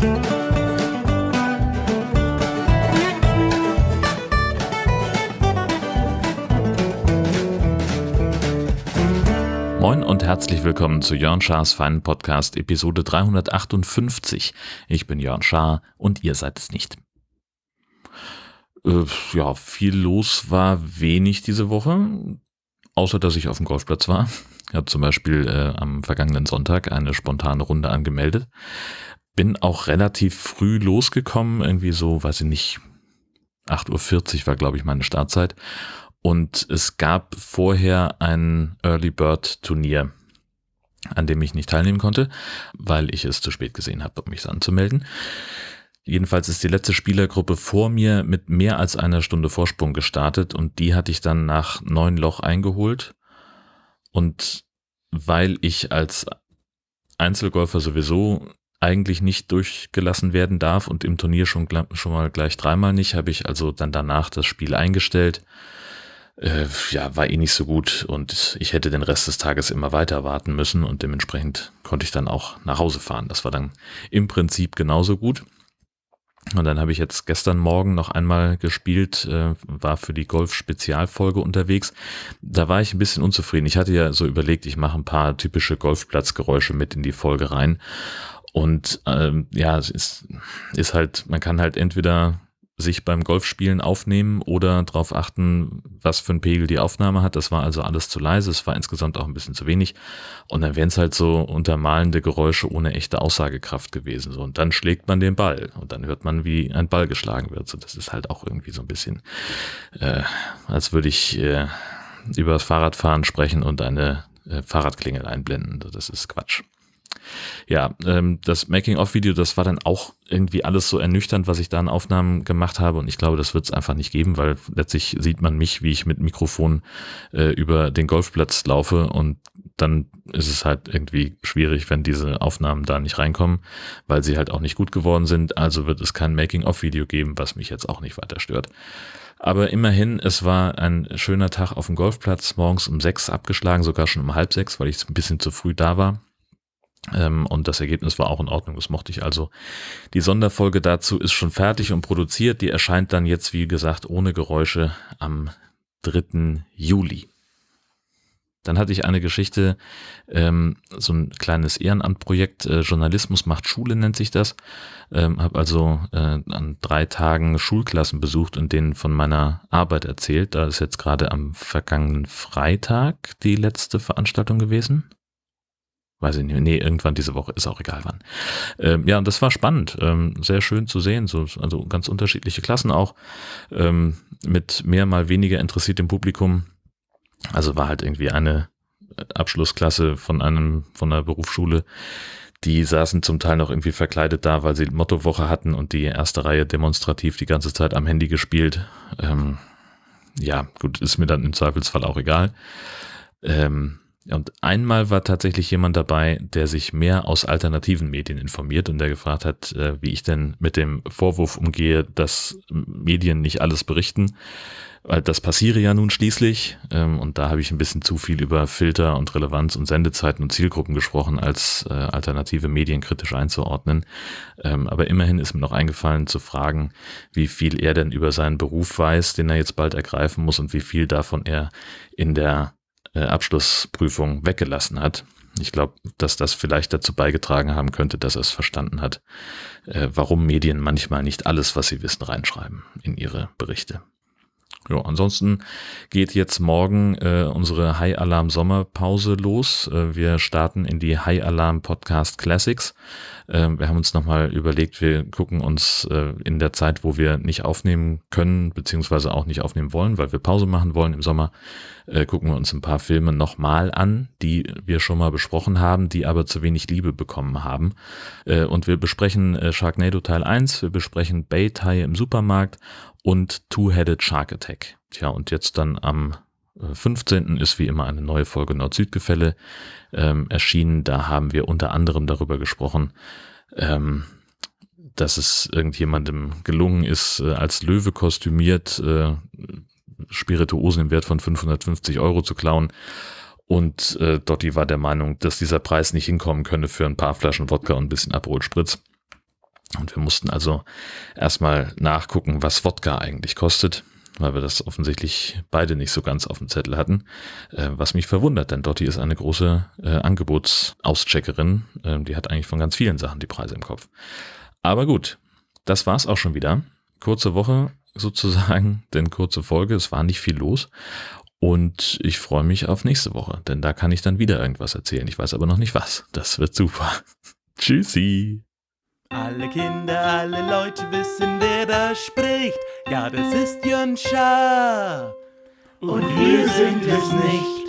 Moin und herzlich willkommen zu Jörn Schars Feinen Podcast Episode 358. Ich bin Jörn Schaar und ihr seid es nicht. Äh, ja, viel los war wenig diese Woche, außer dass ich auf dem Golfplatz war. Ich habe zum Beispiel äh, am vergangenen Sonntag eine spontane Runde angemeldet. Bin auch relativ früh losgekommen, irgendwie so, weiß ich nicht, 8.40 Uhr war, glaube ich, meine Startzeit und es gab vorher ein Early Bird Turnier, an dem ich nicht teilnehmen konnte, weil ich es zu spät gesehen habe, um mich anzumelden. Jedenfalls ist die letzte Spielergruppe vor mir mit mehr als einer Stunde Vorsprung gestartet und die hatte ich dann nach neun Loch eingeholt. Und weil ich als Einzelgolfer sowieso eigentlich nicht durchgelassen werden darf und im Turnier schon, schon mal gleich dreimal nicht, habe ich also dann danach das Spiel eingestellt äh, ja, war eh nicht so gut und ich hätte den Rest des Tages immer weiter warten müssen und dementsprechend konnte ich dann auch nach Hause fahren. Das war dann im Prinzip genauso gut. Und dann habe ich jetzt gestern Morgen noch einmal gespielt, äh, war für die Golf-Spezialfolge unterwegs. Da war ich ein bisschen unzufrieden. Ich hatte ja so überlegt, ich mache ein paar typische Golfplatzgeräusche mit in die Folge rein. Und ähm, ja, es ist, ist halt, man kann halt entweder sich beim Golfspielen aufnehmen oder darauf achten, was für ein Pegel die Aufnahme hat. Das war also alles zu leise, es war insgesamt auch ein bisschen zu wenig. Und dann wären es halt so untermalende Geräusche ohne echte Aussagekraft gewesen. So, und dann schlägt man den Ball und dann hört man, wie ein Ball geschlagen wird. So, das ist halt auch irgendwie so ein bisschen, äh, als würde ich äh, über das Fahrradfahren sprechen und eine äh, Fahrradklingel einblenden. Das ist Quatsch ja, ähm, das Making-of-Video, das war dann auch irgendwie alles so ernüchternd, was ich da an Aufnahmen gemacht habe. Und ich glaube, das wird es einfach nicht geben, weil letztlich sieht man mich, wie ich mit Mikrofon äh, über den Golfplatz laufe und dann ist es halt irgendwie schwierig, wenn diese Aufnahmen da nicht reinkommen, weil sie halt auch nicht gut geworden sind. Also wird es kein Making-of-Video geben, was mich jetzt auch nicht weiter stört. Aber immerhin, es war ein schöner Tag auf dem Golfplatz, morgens um sechs abgeschlagen, sogar schon um halb sechs, weil ich ein bisschen zu früh da war. Ähm, und das Ergebnis war auch in Ordnung, das mochte ich also. Die Sonderfolge dazu ist schon fertig und produziert. Die erscheint dann jetzt, wie gesagt, ohne Geräusche am 3. Juli. Dann hatte ich eine Geschichte, ähm, so ein kleines Ehrenamtprojekt, äh, Journalismus macht Schule nennt sich das. Ähm, habe also äh, an drei Tagen Schulklassen besucht und denen von meiner Arbeit erzählt. Da ist jetzt gerade am vergangenen Freitag die letzte Veranstaltung gewesen weiß ich nicht, nee, irgendwann diese Woche, ist auch egal wann. Ähm, ja, und das war spannend, ähm, sehr schön zu sehen, so, also ganz unterschiedliche Klassen auch, ähm, mit mehr mal weniger interessiertem Publikum. Also war halt irgendwie eine Abschlussklasse von einem, von einer Berufsschule, die saßen zum Teil noch irgendwie verkleidet da, weil sie Mottowoche hatten und die erste Reihe demonstrativ die ganze Zeit am Handy gespielt. Ähm, ja, gut, ist mir dann im Zweifelsfall auch egal. Ähm, und einmal war tatsächlich jemand dabei, der sich mehr aus alternativen Medien informiert und der gefragt hat, äh, wie ich denn mit dem Vorwurf umgehe, dass Medien nicht alles berichten. Weil das passiere ja nun schließlich. Ähm, und da habe ich ein bisschen zu viel über Filter und Relevanz und Sendezeiten und Zielgruppen gesprochen, als äh, alternative Medien kritisch einzuordnen. Ähm, aber immerhin ist mir noch eingefallen zu fragen, wie viel er denn über seinen Beruf weiß, den er jetzt bald ergreifen muss und wie viel davon er in der äh, Abschlussprüfung weggelassen hat. Ich glaube, dass das vielleicht dazu beigetragen haben könnte, dass er es verstanden hat, äh, warum Medien manchmal nicht alles, was sie wissen, reinschreiben in ihre Berichte. Ja, ansonsten geht jetzt morgen äh, unsere High Alarm Sommerpause los. Äh, wir starten in die High Alarm Podcast Classics. Äh, wir haben uns nochmal überlegt, wir gucken uns äh, in der Zeit, wo wir nicht aufnehmen können, beziehungsweise auch nicht aufnehmen wollen, weil wir Pause machen wollen im Sommer, äh, gucken wir uns ein paar Filme nochmal an, die wir schon mal besprochen haben, die aber zu wenig Liebe bekommen haben. Äh, und wir besprechen äh, Sharknado Teil 1, wir besprechen Bay-Tai im Supermarkt und Two-Headed Shark Attack. Tja, und jetzt dann am 15. Äh, ist wie immer eine neue Folge Nord-Süd-Gefälle ähm, erschienen. Da haben wir unter anderem darüber gesprochen, ähm, dass es irgendjemandem gelungen ist, äh, als Löwe kostümiert äh, Spirituosen im Wert von 550 Euro zu klauen. Und äh, Dotti war der Meinung, dass dieser Preis nicht hinkommen könne für ein paar Flaschen Wodka und ein bisschen Aperol Spritz. Und wir mussten also erstmal nachgucken, was Wodka eigentlich kostet, weil wir das offensichtlich beide nicht so ganz auf dem Zettel hatten. Äh, was mich verwundert, denn Dotti ist eine große äh, Angebotauscheckerin. Äh, die hat eigentlich von ganz vielen Sachen die Preise im Kopf. Aber gut, das war's auch schon wieder. Kurze Woche sozusagen, denn kurze Folge, es war nicht viel los. Und ich freue mich auf nächste Woche, denn da kann ich dann wieder irgendwas erzählen. Ich weiß aber noch nicht was. Das wird super. Tschüssi. Alle Kinder, alle Leute wissen, wer da spricht. Ja, das ist Jön Schaar. Und wir sind es nicht.